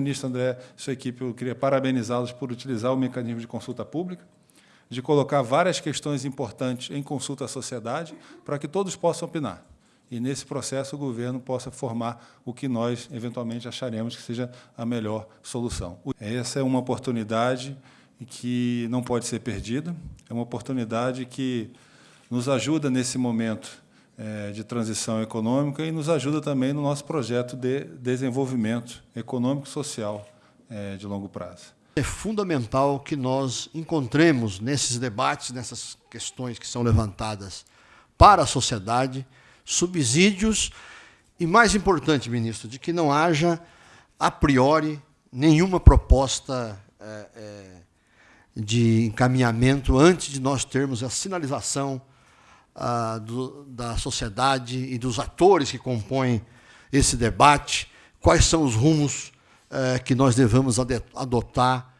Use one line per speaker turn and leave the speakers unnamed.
Ministro André, sua equipe, eu queria parabenizá-los por utilizar o mecanismo de consulta pública, de colocar várias questões importantes em consulta à sociedade, para que todos possam opinar. E, nesse processo, o governo possa formar o que nós, eventualmente, acharemos que seja a melhor solução. Essa é uma oportunidade que não pode ser perdida, é uma oportunidade que nos ajuda nesse momento de transição econômica e nos ajuda também no nosso projeto de desenvolvimento econômico e social é, de longo prazo.
É fundamental que nós encontremos nesses debates, nessas questões que são levantadas para a sociedade, subsídios e, mais importante, ministro, de que não haja, a priori, nenhuma proposta é, é, de encaminhamento antes de nós termos a sinalização ah, do, da sociedade e dos atores que compõem esse debate, quais são os rumos eh, que nós devemos adotar